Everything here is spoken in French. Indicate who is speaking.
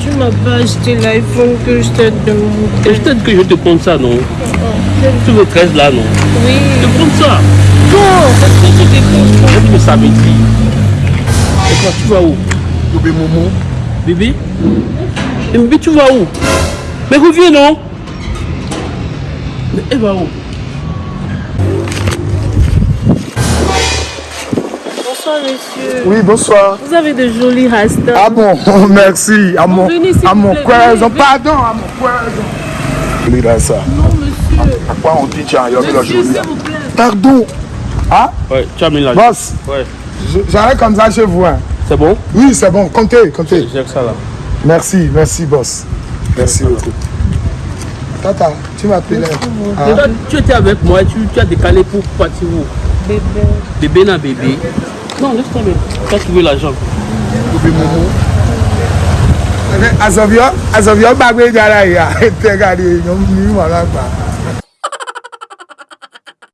Speaker 1: tu m'as pas acheté l'iPhone que je t'ai demandé.
Speaker 2: Et je t'ai dit que je te prendre ça, non Tu veux 13 là, non
Speaker 1: Oui.
Speaker 2: Je te prends ça.
Speaker 1: Non, parce que tu
Speaker 2: que ça dire Et toi, tu vas où
Speaker 3: Bébé Momo.
Speaker 2: Bébé Et bébé, tu vas où Mais reviens, non Mais elle va où
Speaker 1: Bonsoir, monsieur.
Speaker 3: Oui, bonsoir.
Speaker 1: Vous avez de jolis rastas.
Speaker 3: Ah bon, merci. À mon, à mon coison. Pardon, à mon coison. Ça.
Speaker 1: Non, monsieur.
Speaker 3: À quoi on dit, tiens, il y a mis la jolie. Pardon. Ah,
Speaker 2: Ouais, tu as mis là.
Speaker 3: boss,
Speaker 2: Ouais.
Speaker 3: j'arrête comme ça chez vous. hein.
Speaker 2: C'est bon?
Speaker 3: Oui, c'est bon, comptez, comptez.
Speaker 2: J'ai que ça là.
Speaker 3: Merci, merci, boss. Merci beaucoup. Tata, tu m'appelais.
Speaker 2: Toi, tu étais avec moi, tu, tu as décalé pour partir où?
Speaker 1: Bébé.
Speaker 2: Bébé n'a bébé. Non, laisse tomber. Quand tu veux la jambe. As of your,
Speaker 3: as of your bag, we got a here. Take out the young new one.